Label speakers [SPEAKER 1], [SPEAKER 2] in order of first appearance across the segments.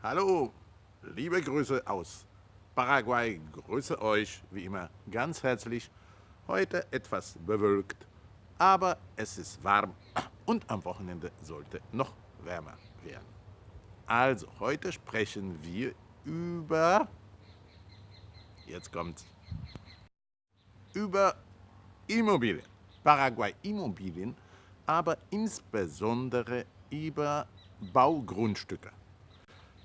[SPEAKER 1] Hallo, liebe Grüße aus Paraguay. Grüße euch wie immer ganz herzlich. Heute etwas bewölkt, aber es ist warm und am Wochenende sollte noch wärmer werden. Also, heute sprechen wir über, jetzt kommt, über Immobilien. Paraguay Immobilien, aber insbesondere über Baugrundstücke.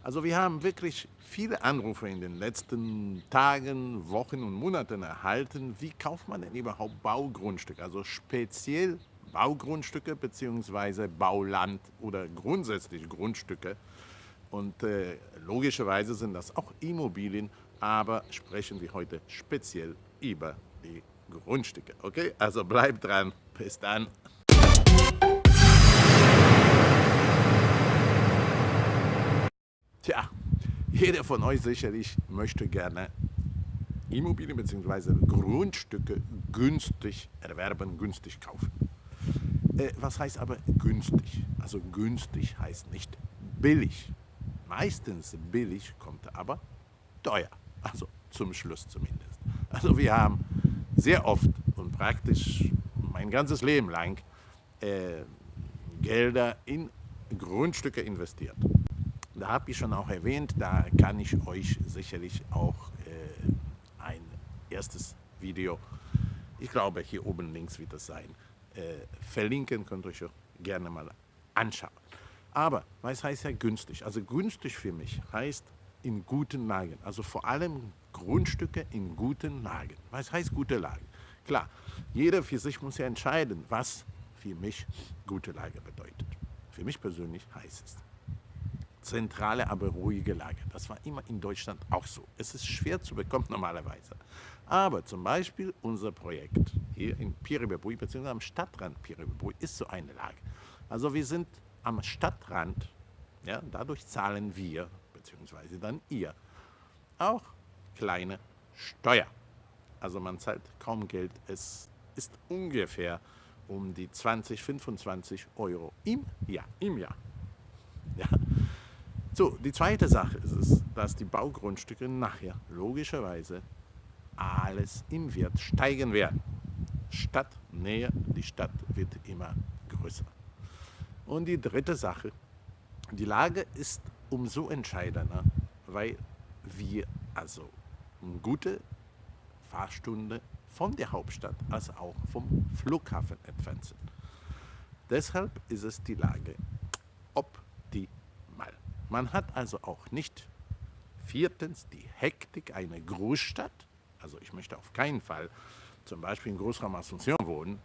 [SPEAKER 1] Also wir haben wirklich viele Anrufe in den letzten Tagen, Wochen und Monaten erhalten. Wie kauft man denn überhaupt Baugrundstücke? Also speziell Baugrundstücke bzw. Bauland oder grundsätzlich Grundstücke. Und äh, logischerweise sind das auch Immobilien, aber sprechen wir heute speziell über die Grundstücke. Okay, also bleibt dran. Bis dann. Jeder von euch sicherlich möchte gerne Immobilien bzw. Grundstücke günstig erwerben, günstig kaufen. Äh, was heißt aber günstig? Also günstig heißt nicht billig. Meistens billig kommt aber teuer. Also zum Schluss zumindest. Also wir haben sehr oft und praktisch mein ganzes Leben lang äh, Gelder in Grundstücke investiert. Da habe ich schon auch erwähnt, da kann ich euch sicherlich auch äh, ein erstes Video, ich glaube hier oben links wird das sein, äh, verlinken, könnt ihr euch gerne mal anschauen. Aber was heißt ja günstig? Also günstig für mich heißt in guten Lagen, also vor allem Grundstücke in guten Lagen. Was heißt gute Lagen? Klar, jeder für sich muss ja entscheiden, was für mich gute Lage bedeutet. Für mich persönlich heißt es zentrale, aber ruhige Lage. Das war immer in Deutschland auch so. Es ist schwer zu bekommen normalerweise. Aber zum Beispiel unser Projekt hier in Piribebui, beziehungsweise am Stadtrand Piribebui, ist so eine Lage. Also wir sind am Stadtrand, ja, dadurch zahlen wir, beziehungsweise dann ihr, auch kleine Steuer. Also man zahlt kaum Geld, es ist ungefähr um die 20, 25 Euro im Jahr. Im Jahr. Ja. So, die zweite Sache ist es, dass die Baugrundstücke nachher logischerweise alles im Wert steigen werden. Stadtnähe, die Stadt wird immer größer. Und die dritte Sache, die Lage ist umso entscheidender, weil wir also eine gute Fahrstunde von der Hauptstadt als auch vom Flughafen entfernt sind. Deshalb ist es die Lage man hat also auch nicht viertens die Hektik einer Großstadt. Also ich möchte auf keinen Fall zum Beispiel in Großraum Asunción wohnen.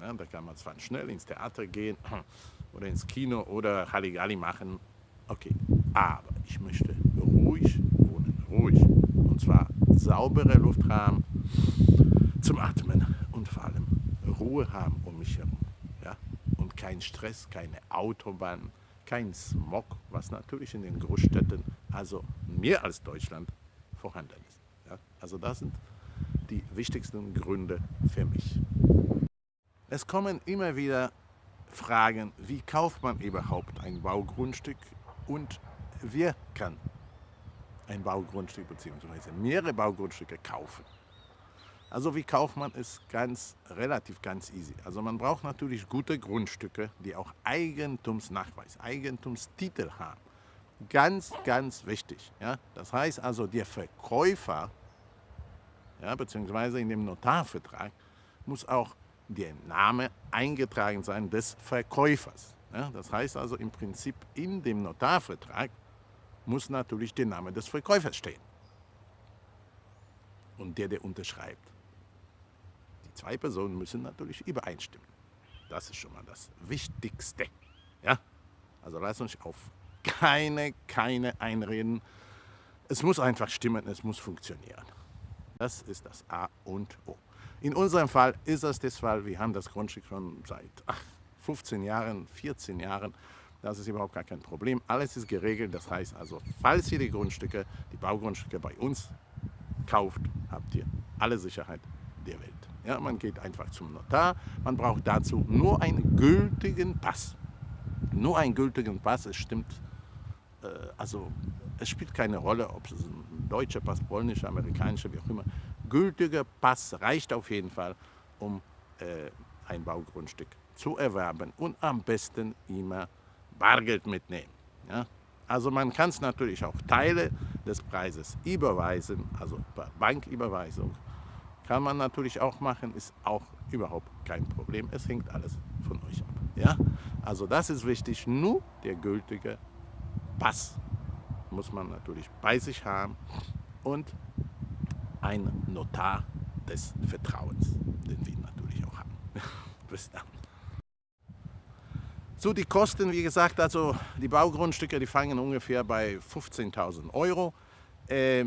[SPEAKER 1] Ja, da kann man zwar schnell ins Theater gehen oder ins Kino oder Halligalli machen. Okay, aber ich möchte ruhig wohnen, ruhig. Und zwar saubere Luft haben zum Atmen und vor allem Ruhe haben um mich herum. Ja? Und kein Stress, keine Autobahn, kein Smog, was natürlich in den Großstädten, also mehr als Deutschland, vorhanden ist. Ja? Also das sind die wichtigsten Gründe für mich. Es kommen immer wieder Fragen, wie kauft man überhaupt ein Baugrundstück und wer kann ein Baugrundstück bzw. mehrere Baugrundstücke kaufen. Also wie kauft man es ganz relativ ganz easy. Also man braucht natürlich gute Grundstücke, die auch Eigentumsnachweis, Eigentumstitel haben. Ganz, ganz wichtig. Ja? Das heißt also, der Verkäufer, ja, beziehungsweise in dem Notarvertrag, muss auch der Name eingetragen sein des Verkäufers. Ja? Das heißt also im Prinzip in dem Notarvertrag muss natürlich der Name des Verkäufers stehen. Und der, der unterschreibt. Die zwei Personen müssen natürlich übereinstimmen. Das ist schon mal das Wichtigste. Ja? Also lasst uns auf keine, keine einreden. Es muss einfach stimmen, es muss funktionieren. Das ist das A und O. In unserem Fall ist das Fall, wir haben das Grundstück schon seit ach, 15 Jahren, 14 Jahren. Das ist überhaupt gar kein Problem. Alles ist geregelt. Das heißt also, falls ihr die Grundstücke, die Baugrundstücke bei uns kauft, habt ihr alle Sicherheit der Welt. Ja, man geht einfach zum Notar, man braucht dazu nur einen gültigen Pass. Nur einen gültigen Pass, es stimmt äh, also es spielt keine Rolle, ob es ein deutscher Pass, polnischer, amerikanischer, wie auch immer. Gültiger Pass reicht auf jeden Fall, um äh, ein Baugrundstück zu erwerben und am besten immer Bargeld mitnehmen. Ja? Also man kann es natürlich auch Teile des Preises überweisen, also per Banküberweisung. Kann man natürlich auch machen, ist auch überhaupt kein Problem. Es hängt alles von euch ab. Ja? Also das ist wichtig, nur der gültige Pass muss man natürlich bei sich haben und ein Notar des Vertrauens, den wir natürlich auch haben. Bis dann. So, die Kosten, wie gesagt, also die Baugrundstücke, die fangen ungefähr bei 15.000 Euro. Äh,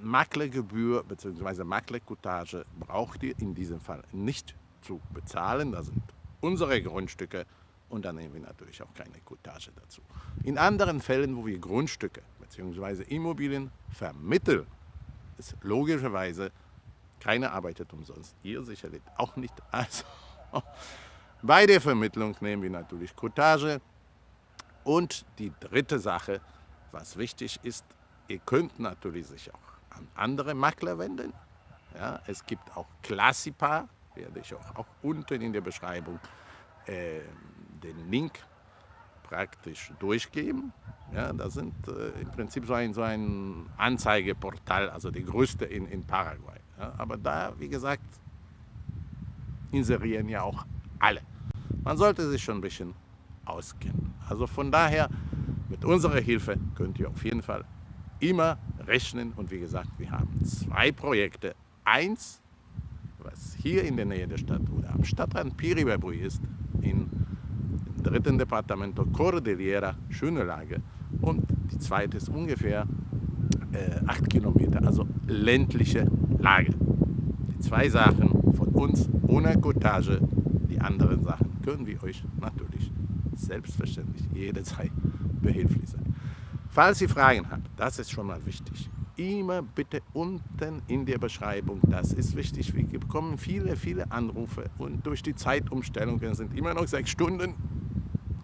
[SPEAKER 1] Maklergebühr bzw. Maklerkutage braucht ihr in diesem Fall nicht zu bezahlen. Das sind unsere Grundstücke und dann nehmen wir natürlich auch keine Kutage dazu. In anderen Fällen, wo wir Grundstücke bzw. Immobilien vermitteln, ist logischerweise keiner arbeitet umsonst. Ihr sicherlich auch nicht. Also bei der Vermittlung nehmen wir natürlich Kutage. Und die dritte Sache, was wichtig ist, ihr könnt natürlich sich auch an andere Makler wenden. Ja, es gibt auch Classipa, werde ich auch, auch unten in der Beschreibung äh, den Link praktisch durchgeben. Ja, das sind äh, im Prinzip so ein, so ein Anzeigeportal, also die größte in, in Paraguay. Ja, aber da, wie gesagt, inserieren ja auch alle. Man sollte sich schon ein bisschen auskennen. Also von daher, mit unserer Hilfe könnt ihr auf jeden Fall immer rechnen. Und wie gesagt, wir haben zwei Projekte. Eins, was hier in der Nähe der Stadt oder am Stadtrand Piribabui ist, im dritten Departamento Cordillera, schöne Lage. Und die zweite ist ungefähr äh, acht Kilometer, also ländliche Lage. Die zwei Sachen von uns ohne Cottage, die anderen Sachen können wir euch natürlich selbstverständlich jederzeit behilflich sein. Falls ihr Fragen habt, das ist schon mal wichtig, immer bitte unten in der Beschreibung, das ist wichtig. Wir bekommen viele, viele Anrufe und durch die Zeitumstellungen sind immer noch sechs Stunden,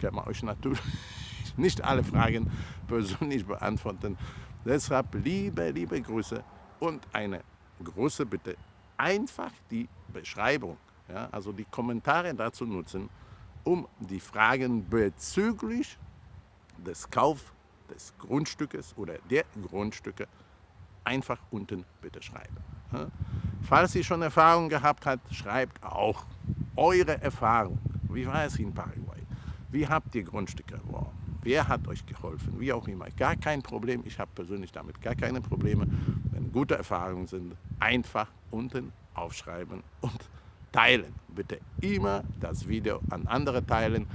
[SPEAKER 1] kann man euch natürlich nicht alle Fragen persönlich beantworten. Deshalb liebe, liebe Grüße und eine große Bitte, einfach die Beschreibung, ja, also die Kommentare dazu nutzen, um die Fragen bezüglich des Kauf des Grundstückes oder der Grundstücke einfach unten bitte schreiben. Falls ihr schon Erfahrung gehabt habt, schreibt auch eure Erfahrung. Wie war es in Paraguay? Wie habt ihr Grundstücke erworben? Wer hat euch geholfen? Wie auch immer. Gar kein Problem. Ich habe persönlich damit gar keine Probleme. Wenn gute Erfahrungen sind, einfach unten aufschreiben und teilen. Bitte immer das Video an andere teilen.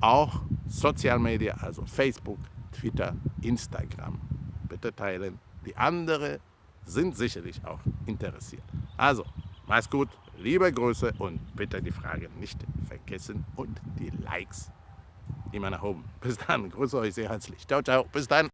[SPEAKER 1] Auch Sozialmedia, also Facebook, Twitter, Instagram. Bitte teilen. Die anderen sind sicherlich auch interessiert. Also, mach's gut, liebe Grüße und bitte die Fragen nicht vergessen und die Likes immer nach oben. Bis dann, grüße euch sehr herzlich. Ciao, ciao, bis dann.